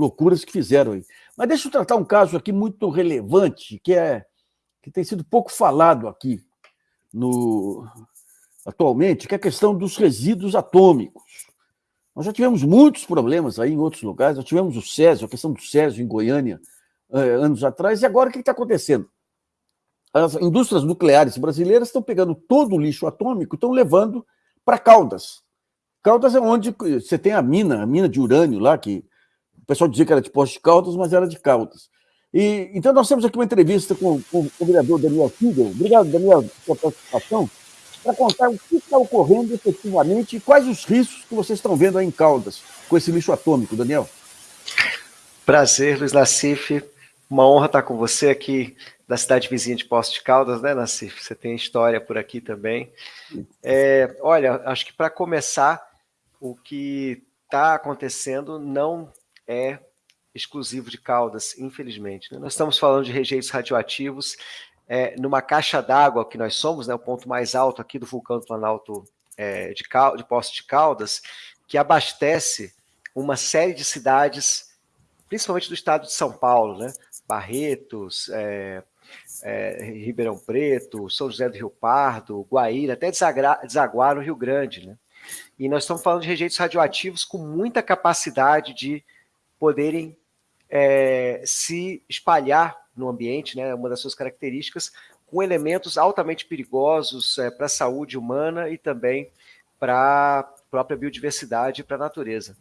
loucuras que fizeram aí. Mas deixa eu tratar um caso aqui muito relevante, que, é, que tem sido pouco falado aqui no, atualmente, que é a questão dos resíduos atômicos. Nós já tivemos muitos problemas aí em outros lugares, nós tivemos o Césio, a questão do Césio em Goiânia, eh, anos atrás, e agora o que está acontecendo? As indústrias nucleares brasileiras estão pegando todo o lixo atômico e estão levando para Caldas. Caldas é onde você tem a mina, a mina de urânio lá, que pessoal dizia que era de Poste de Caldas, mas era de Caldas. E, então nós temos aqui uma entrevista com, com o vereador Daniel Fidel. Obrigado, Daniel, pela participação para contar o que está ocorrendo efetivamente e quais os riscos que vocês estão vendo aí em Caldas com esse lixo atômico, Daniel. Prazer, Luiz Nassif. Uma honra estar com você aqui da cidade vizinha de Poços de Caldas, né, Nassif? Você tem história por aqui também. É, olha, acho que para começar, o que está acontecendo não é exclusivo de Caldas, infelizmente. Né? Nós estamos falando de rejeitos radioativos é, numa caixa d'água que nós somos, né, o ponto mais alto aqui do vulcão do Planalto é, de, de Poços de Caldas, que abastece uma série de cidades, principalmente do estado de São Paulo, né? Barretos, é, é, Ribeirão Preto, São José do Rio Pardo, Guaíra, até Desaguar no Rio Grande. Né? E nós estamos falando de rejeitos radioativos com muita capacidade de poderem é, se espalhar no ambiente, né, uma das suas características, com elementos altamente perigosos é, para a saúde humana e também para a própria biodiversidade e para a natureza.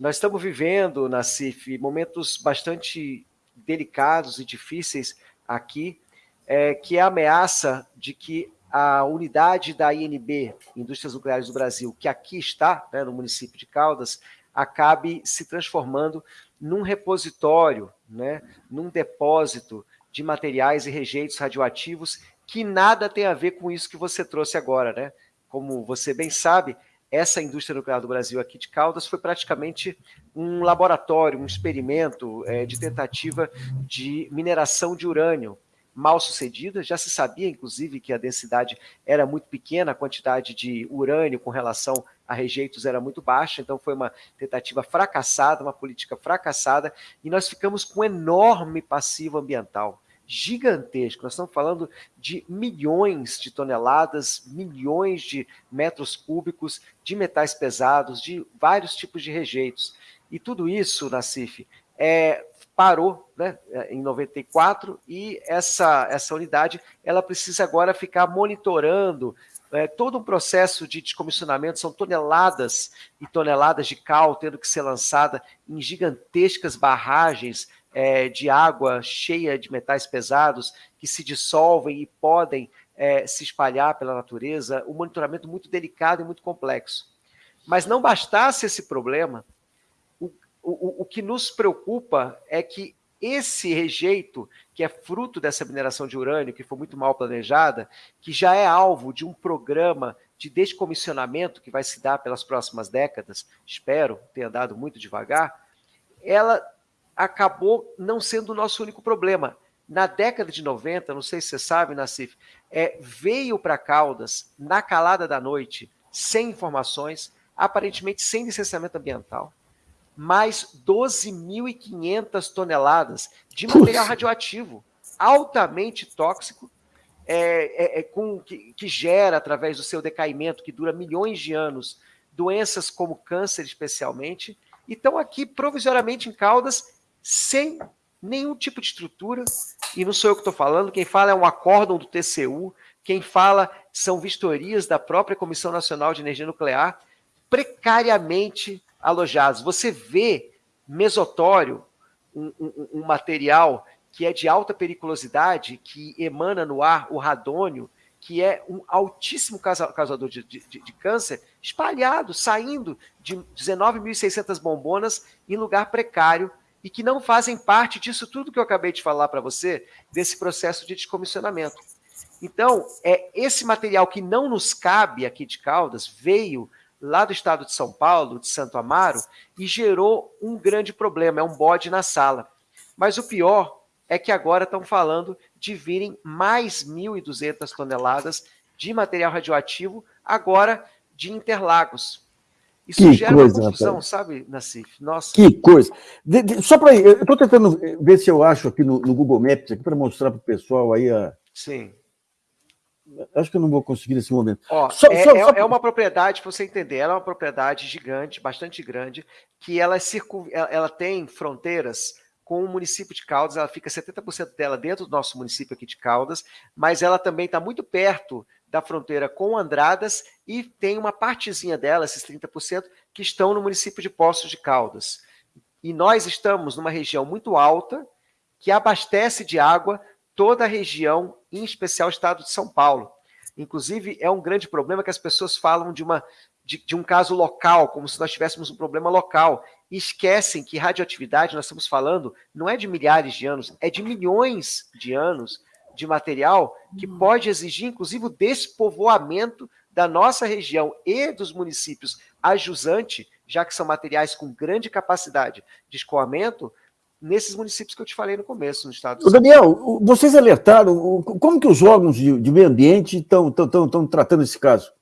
Nós estamos vivendo, na CIF, momentos bastante delicados e difíceis aqui, é, que é a ameaça de que a unidade da INB, Indústrias Nucleares do Brasil, que aqui está, né, no município de Caldas, acabe se transformando num repositório, né, num depósito de materiais e rejeitos radioativos que nada tem a ver com isso que você trouxe agora, né? Como você bem sabe, essa indústria nuclear do Brasil aqui de Caldas foi praticamente um laboratório, um experimento é, de tentativa de mineração de urânio mal sucedida. Já se sabia, inclusive, que a densidade era muito pequena, a quantidade de urânio com relação a rejeitos era muito baixa, então foi uma tentativa fracassada, uma política fracassada, e nós ficamos com um enorme passivo ambiental gigantesco. Nós estamos falando de milhões de toneladas, milhões de metros cúbicos de metais pesados, de vários tipos de rejeitos. E tudo isso, Nassif, é, parou né, em 94 e essa, essa unidade ela precisa agora ficar monitorando é, todo um processo de descomissionamento, são toneladas e toneladas de cal tendo que ser lançada em gigantescas barragens é, de água cheia de metais pesados que se dissolvem e podem é, se espalhar pela natureza, um monitoramento muito delicado e muito complexo. Mas não bastasse esse problema, o, o, que nos preocupa é que esse rejeito, que é fruto dessa mineração de urânio, que foi muito mal planejada, que já é alvo de um programa de descomissionamento que vai se dar pelas próximas décadas, espero, tenha dado muito devagar, ela acabou não sendo o nosso único problema. Na década de 90, não sei se você sabe, Nassif, é, veio para Caldas, na calada da noite, sem informações, aparentemente sem licenciamento ambiental, mais 12.500 toneladas de material radioativo, altamente tóxico, é, é, é, com, que, que, gera, através do seu decaimento, que dura milhões de anos, doenças como câncer, especialmente, e estão aqui provisoriamente em Caldas, sem nenhum tipo de estrutura, e não sou eu que estou falando, quem fala é um acórdão do TCU, quem fala são vistorias da própria Comissão Nacional de Energia Nuclear, precariamente alojados. Você vê mesotório, um, um, um, material que é de alta periculosidade, que emana no ar o radônio, que é um altíssimo causador de, de, de câncer, espalhado, saindo de 19.600 bombonas em lugar precário e que não fazem parte disso tudo que eu acabei de falar para você, desse processo de descomissionamento. Então, é esse material que não nos cabe aqui de Caldas veio lá do estado de São Paulo, de Santo Amaro, e gerou um grande problema, é um bode na sala. Mas o pior é que agora estão falando de virem mais 1.200 toneladas de material radioativo, agora de Interlagos. Isso que gera coisa, uma confusão, rapaz. sabe, Nassif? Nossa. Que coisa. De, de, só para eu estou tentando ver se eu acho aqui no, no Google Maps, aqui para mostrar para o pessoal aí a. Sim. Acho que eu não vou conseguir nesse momento. Ó, só, é, só, é, só... é, uma propriedade, para você entender, ela é uma propriedade gigante, bastante grande, que ela, é circun... ela, ela tem fronteiras com o município de Caldas, ela fica 70% dela dentro do nosso município aqui de Caldas, mas ela também está muito perto da fronteira com Andradas e tem uma partezinha dela, esses 30%, que estão no município de Poços de Caldas. E nós estamos numa região muito alta, que abastece de água toda a região, em especial o estado de São Paulo. Inclusive, é um grande problema que as pessoas falam de, uma, de, de um caso local, como se nós tivéssemos um problema local, e esquecem que radioatividade, nós estamos falando, não é de milhares de anos, é de milhões de anos de material que hum. pode exigir, inclusive, o despovoamento da nossa região e dos municípios ajusante, já que são materiais com grande capacidade de escoamento, nesses municípios que eu te falei no começo, no estado do Daniel, vocês alertaram, como que os órgãos de, de meio ambiente estão tratando esse caso?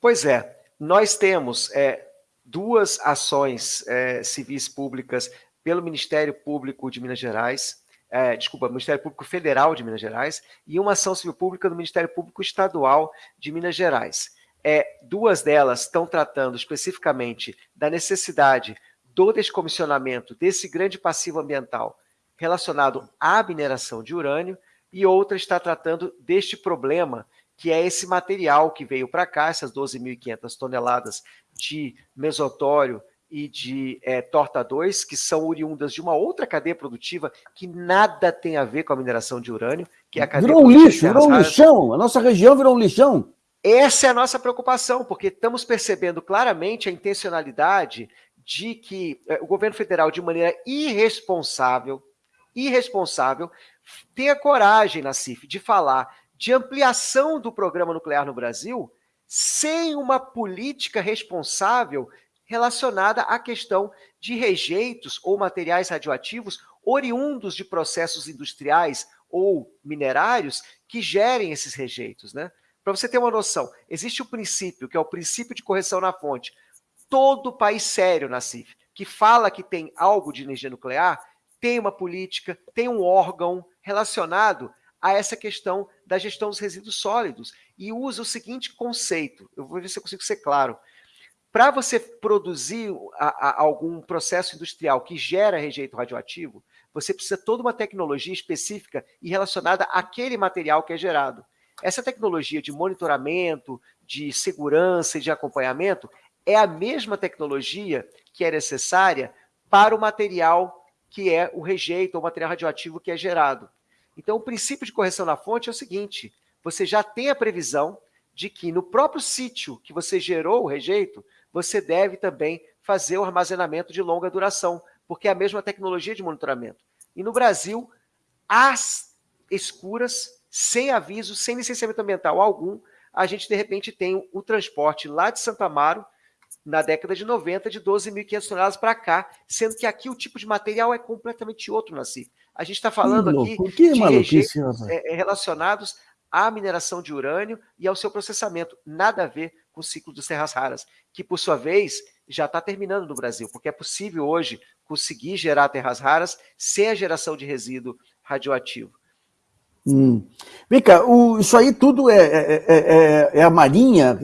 Pois é, nós temos é, duas ações é, civis públicas pelo Ministério Público de Minas Gerais, é, desculpa, Ministério Público Federal de Minas Gerais, e uma ação civil pública do Ministério Público Estadual de Minas Gerais. É, duas delas estão tratando especificamente da necessidade do descomissionamento desse grande passivo ambiental relacionado à mineração de urânio, e outra está tratando deste problema, que é esse material que veio para cá, essas 12.500 toneladas de mesotório e de é, torta 2, que são oriundas de uma outra cadeia produtiva que nada tem a ver com a mineração de urânio, que é a cadeia Virou um lixo, virou um lixão. A nossa região virou um lixão. Essa é a nossa preocupação, porque estamos percebendo claramente a intencionalidade de que é, o governo federal, de maneira irresponsável, irresponsável, tenha coragem, na CIF, de falar de ampliação do programa nuclear no Brasil sem uma política responsável relacionada à questão de rejeitos ou materiais radioativos oriundos de processos industriais ou minerários que gerem esses rejeitos, né? Para você ter uma noção, existe o princípio, que é o princípio de correção na fonte. Todo país sério na CIF que fala que tem algo de energia nuclear tem uma política, tem um órgão relacionado a essa questão da gestão dos resíduos sólidos e usa o seguinte conceito. Eu vou ver se eu consigo ser claro. Para você produzir a, a, algum processo industrial que gera rejeito radioativo, você precisa toda uma tecnologia específica e relacionada àquele material que é gerado. Essa tecnologia de monitoramento, de segurança e de acompanhamento é a mesma tecnologia que é necessária para o material que é o rejeito, ou material radioativo que é gerado. Então, o princípio de correção na fonte é o seguinte, você já tem a previsão de que no próprio sítio que você gerou o rejeito, você deve também fazer o armazenamento de longa duração, porque é a mesma tecnologia de monitoramento. E no Brasil, as escuras, sem aviso, sem licenciamento ambiental algum, a gente, de repente, tem o transporte lá de Santa Amaro, na década de 90, de 12.500 toneladas para cá, sendo que aqui o tipo de material é completamente outro, Nasci. A gente está falando aqui que de rejeitos é, é, relacionados à mineração de urânio e ao seu processamento. Nada a ver com o ciclo dos terras raras, que, por sua vez, já está terminando no Brasil, porque é possível hoje conseguir gerar terras raras sem a geração de resíduo radioativo. Hum. Vem cá, o, isso aí tudo é, é, é, é a Marinha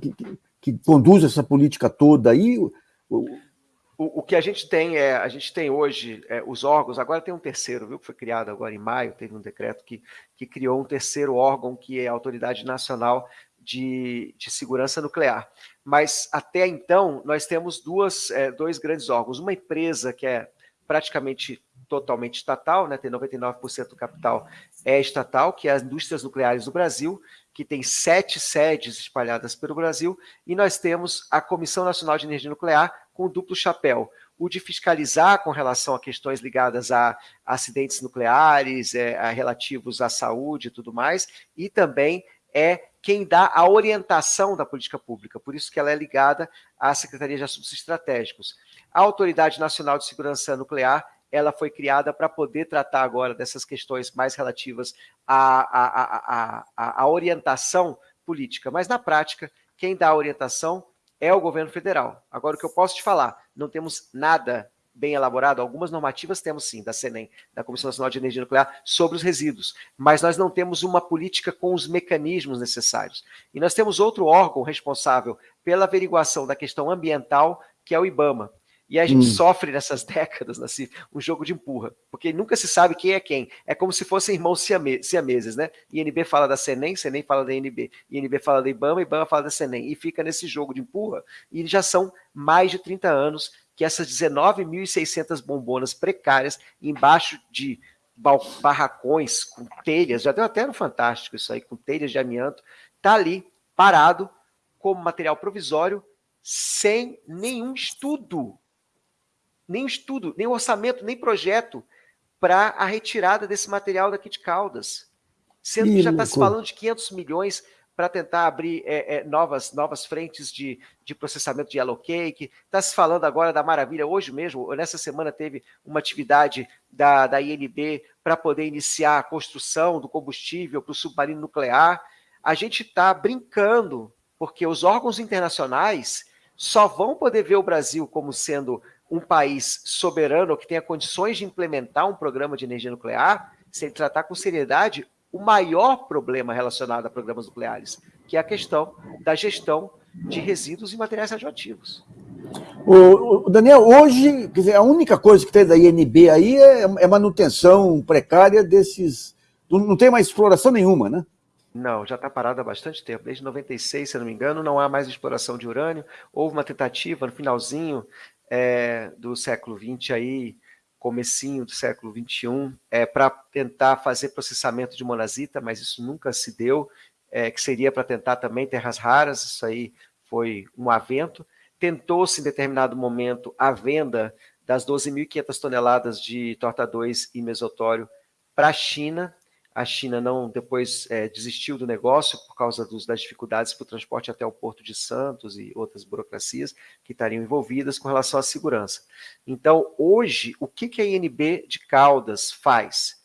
que, que, conduz essa política toda aí? O, o, o, que a gente tem é, a gente tem hoje é, os órgãos, agora tem um terceiro, viu, que foi criado agora em maio, teve um decreto que, que criou um terceiro órgão, que é a Autoridade Nacional de, de Segurança Nuclear. Mas até então, nós temos duas, é, dois grandes órgãos. Uma empresa que é praticamente totalmente estatal, né, tem 99% do capital é estatal, que é as Indústrias Nucleares do Brasil, que tem sete sedes espalhadas pelo Brasil, e nós temos a Comissão Nacional de Energia Nuclear com duplo chapéu, o de fiscalizar com relação a questões ligadas a acidentes nucleares, é, a relativos à saúde e tudo mais, e também é quem dá a orientação da política pública, por isso que ela é ligada à Secretaria de Assuntos Estratégicos. A Autoridade Nacional de Segurança Nuclear, ela foi criada para poder tratar agora dessas questões mais relativas à, à, à, à, orientação política, mas na prática, quem dá a orientação é o governo federal. Agora, o que eu posso te falar, não temos nada bem elaborado, algumas normativas temos sim, da CENEM, da Comissão Nacional de Energia Nuclear, sobre os resíduos, mas nós não temos uma política com os mecanismos necessários. E nós temos outro órgão responsável pela averiguação da questão ambiental, que é o IBAMA. E a gente hum. sofre nessas décadas, assim, um jogo de empurra, porque nunca se sabe quem é quem. É como se fossem irmãos siameses, né? INB fala da CENEM, CENEM fala da INB, INB fala da IBAMA, IBAMA fala da CENEM, e fica nesse jogo de empurra, e já são mais de 30 anos que essas 19.600 bombonas precárias embaixo de barracões com telhas, já deu até no Fantástico isso aí, com telhas de amianto, tá ali parado como material provisório sem nenhum estudo, nem estudo, nem orçamento, nem projeto para a retirada desse material daqui de Caldas. Sendo que já está se falando de 500 milhões para tentar abrir é, é, novas, novas frentes de, de processamento de yellow cake. Está se falando agora da maravilha. Hoje mesmo, nessa semana, teve uma atividade da, da INB para poder iniciar a construção do combustível para o submarino nuclear. A gente está brincando, porque os órgãos internacionais só vão poder ver o Brasil como sendo um país soberano que tenha condições de implementar um programa de energia nuclear se ele tratar com seriedade o maior problema relacionado a programas nucleares, que é a questão da gestão de resíduos e materiais radioativos. O, Daniel, hoje, quer dizer, a única coisa que tem da INB aí é, é manutenção precária desses. Não tem mais exploração nenhuma, né? Não, já está parado há bastante tempo. Desde 96, se não me engano, não há mais exploração de urânio. Houve uma tentativa no finalzinho é, do século XX aí, comecinho do século XXI, é, para tentar fazer processamento de monazita, mas isso nunca se deu, é, que seria para tentar também terras raras, isso aí foi um avento. Tentou-se em determinado momento a venda das 12.500 toneladas de torta 2 e mesotório para a China, a China não depois é, desistiu do negócio por causa dos, das dificuldades para o transporte até o Porto de Santos e outras burocracias que estariam envolvidas com relação à segurança. Então, hoje, o que, que a INB de Caldas faz?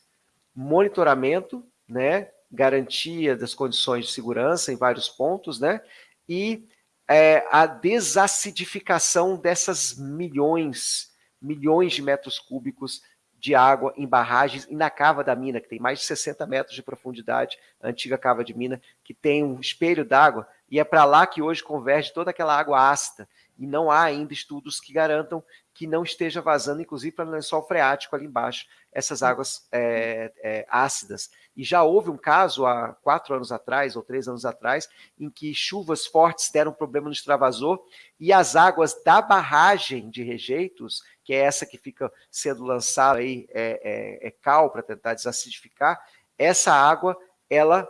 Monitoramento, né, garantia das condições de segurança em vários pontos, né, e é, a desacidificação dessas milhões, milhões de metros cúbicos de água em barragens e na cava da mina, que tem mais de 60 metros de profundidade, a antiga cava de mina, que tem um espelho d'água, e é para lá que hoje converge toda aquela água ácida, e não há ainda estudos que garantam que não esteja vazando, inclusive para o lençol freático ali embaixo, essas águas é, é, ácidas. E já houve um caso há quatro anos atrás, ou três anos atrás, em que chuvas fortes deram problema no extravasor, e as águas da barragem de rejeitos que é essa que fica sendo lançada aí, é, é, é cal para tentar desacidificar, essa água, ela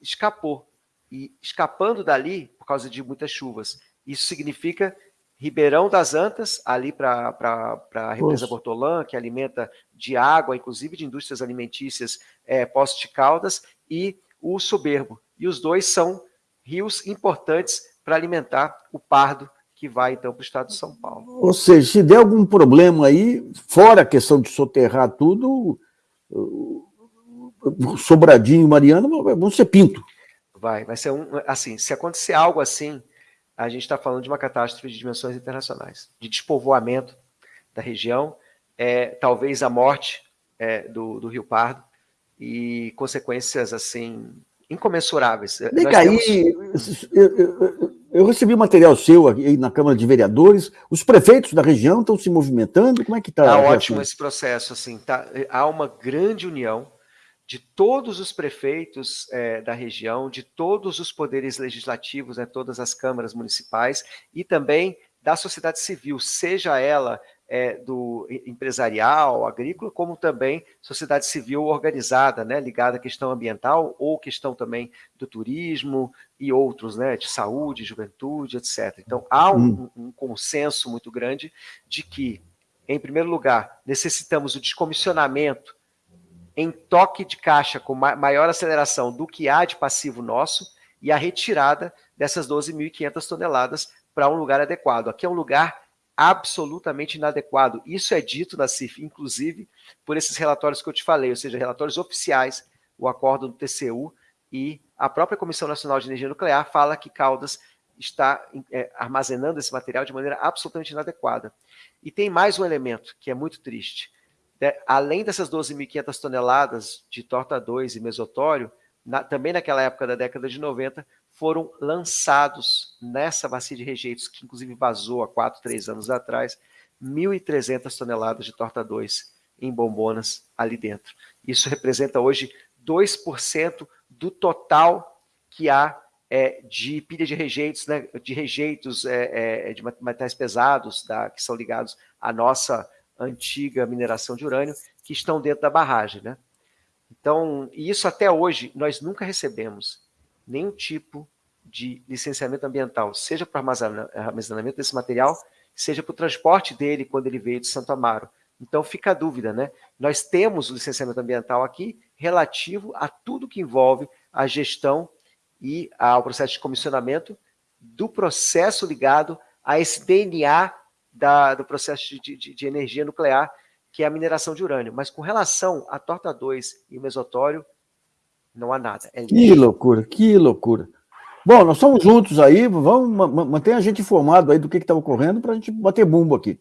escapou. E escapando dali, por causa de muitas chuvas, isso significa Ribeirão das Antas, ali para a represa Bortolã, que alimenta de água, inclusive de indústrias alimentícias, é, Poço de Caldas, e o Soberbo. E os dois são rios importantes para alimentar o Pardo que vai então para o estado de São Paulo. Ou seja, se der algum problema aí, fora a questão de soterrar tudo, Sobradinho e Mariana vão ser pinto. Vai, vai ser um. Assim, se acontecer algo assim, a gente está falando de uma catástrofe de dimensões internacionais, de despovoamento da região, é, talvez a morte é, do, do Rio Pardo e consequências assim incomensuráveis. Liga aí, temos... eu, eu, eu, recebi material seu aí na Câmara de Vereadores, os prefeitos da região estão se movimentando, como é que está? Está ótimo esse processo, assim, tá, há uma grande união de todos os prefeitos é, da região, de todos os poderes legislativos, né, todas as câmaras municipais, e também da sociedade civil, seja ela é, do empresarial, agrícola, como também sociedade civil organizada, né, ligada à questão ambiental ou questão também do turismo e outros, né, de saúde, juventude, etc. Então, há um, hum. um consenso muito grande de que, em primeiro lugar, necessitamos o descomissionamento em toque de caixa com maior aceleração do que há de passivo nosso e a retirada dessas 12.500 toneladas para um lugar adequado. Aqui é um lugar absolutamente inadequado. Isso é dito na CIF, inclusive, por esses relatórios que eu te falei, ou seja, relatórios oficiais, o acordo do TCU e a própria Comissão Nacional de Energia Nuclear fala que Caldas está é, armazenando esse material de maneira absolutamente inadequada. E tem mais um elemento que é muito triste. É, além dessas 12.500 toneladas de torta 2 e mesotório, na, também naquela época da década de 90, foram lançados nessa bacia de rejeitos, que inclusive vazou há 4, 3 anos atrás, 1.300 toneladas de torta 2 em bombonas ali dentro. Isso representa hoje 2% do total que há é, de pilha de rejeitos, né, de rejeitos é, é, de materiais pesados que são ligados à nossa antiga mineração de urânio, que estão dentro da barragem. Né? Então, isso até hoje, nós nunca recebemos nenhum tipo de licenciamento ambiental, seja para armazenamento desse material, seja para o transporte dele quando ele veio de Santo Amaro. Então fica a dúvida, né? Nós temos o licenciamento ambiental aqui relativo a tudo que envolve a gestão e ao processo de comissionamento do processo ligado a esse DNA da, do processo de, de, de, energia nuclear, que é a mineração de urânio. Mas com relação à torta 2 e o mesotório, não há nada. É que loucura, que loucura. Bom, nós estamos juntos aí, vamos manter a gente informado aí do que está ocorrendo para a gente bater bumbo aqui.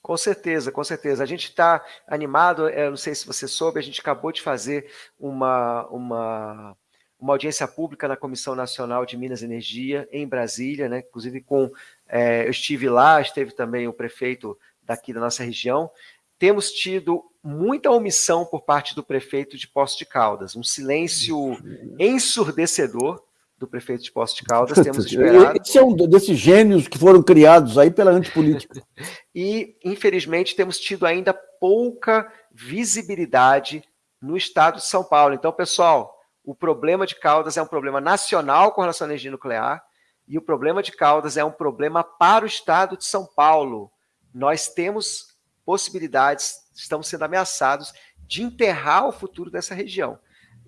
Com certeza, com certeza. A gente está animado, eu não sei se você soube, a gente acabou de fazer uma, uma, uma audiência pública na Comissão Nacional de Minas e Energia, em Brasília, né? inclusive com, é, eu estive lá, esteve também o prefeito daqui da nossa região, temos tido muita omissão por parte do prefeito de Poços de Caldas, um silêncio ensurdecedor, do prefeito de Poços de Caldas, temos esperado... Esse é um desses gênios que foram criados aí pela antipolítica. e, infelizmente, temos tido ainda pouca visibilidade no estado de São Paulo. Então, pessoal, o problema de Caldas é um problema nacional com relação à energia nuclear e o problema de Caldas é um problema para o estado de São Paulo. Nós temos possibilidades, estamos sendo ameaçados de enterrar o futuro dessa região.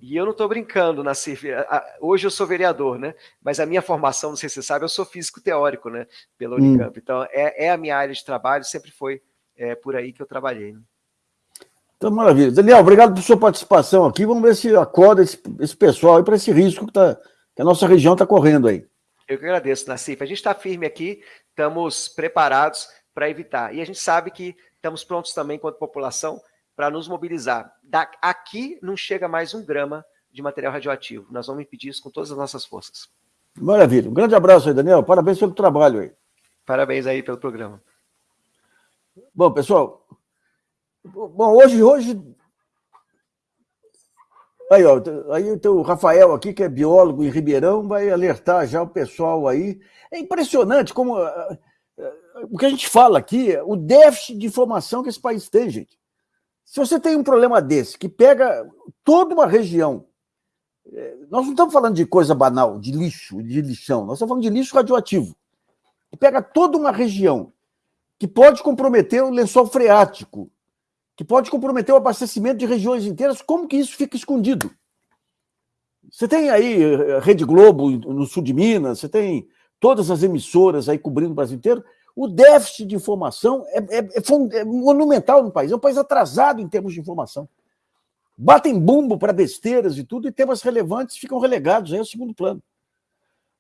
E eu não estou brincando, Nassif. Hoje eu sou vereador, né? Mas a minha formação, não sei se você sabe, eu sou físico teórico, né? Pela Unicamp. Hum. Então, é, é, a minha área de trabalho, sempre foi é, por aí que eu trabalhei. Né? Então, maravilha. Daniel, obrigado por sua participação aqui. Vamos ver se acorda esse, esse pessoal aí para esse risco que, tá, que a nossa região está correndo aí. Eu que agradeço, Nassif. A gente está firme aqui, estamos preparados para evitar. E a gente sabe que estamos prontos também, enquanto população, para nos mobilizar. Da, aqui não chega mais um grama de material radioativo. Nós vamos impedir isso com todas as nossas forças. Maravilha. Um grande abraço aí, Daniel. Parabéns pelo trabalho aí. Parabéns aí pelo programa. Bom, pessoal. Bom, hoje, hoje... Aí, ó, aí o Rafael aqui, que é biólogo em Ribeirão, vai alertar já o pessoal aí. É impressionante como... Ah, ah, o que a gente fala aqui, o déficit de informação que esse país tem, gente. Se você tem um problema desse, que pega toda uma região, é, nós não estamos falando de coisa banal, de lixo, de lixão, nós estamos falando de lixo radioativo, que pega toda uma região, que pode comprometer o lençol freático, que pode comprometer o abastecimento de regiões inteiras, como que isso fica escondido? Você tem aí eh, Rede Globo no sul de Minas, você tem todas as emissoras aí cobrindo o Brasil inteiro, o déficit de informação é, é, é, é, monumental no país, é um país atrasado em termos de informação. Batem bumbo para besteiras e tudo, e temas relevantes ficam relegados aí ao segundo plano.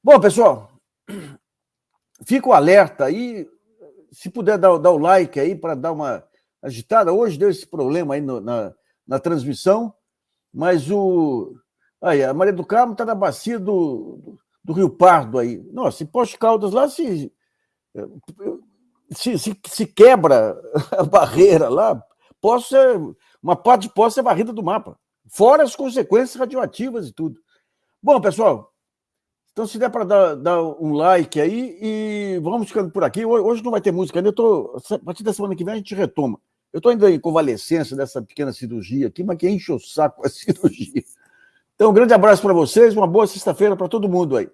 Bom, pessoal, fica o alerta aí, se puder dar, dar o like aí para dar uma agitada. Hoje deu esse problema aí no, na, na transmissão, mas o... Aí, a Maria do Carmo está na bacia do, do, do, Rio Pardo aí. Nossa, em Posto Caldas lá, se se, se, se, quebra a barreira lá, posso ser, uma parte de posse é varrida do mapa, fora as consequências radioativas e tudo. Bom, pessoal, então se der para dar, dar, um like aí e vamos ficando por aqui. Hoje não vai ter música ainda, eu tô, a partir da semana que vem a gente retoma. Eu estou ainda em convalescência dessa pequena cirurgia aqui, mas que enche o saco a cirurgia. Então, um grande abraço para vocês, uma boa sexta-feira para todo mundo aí.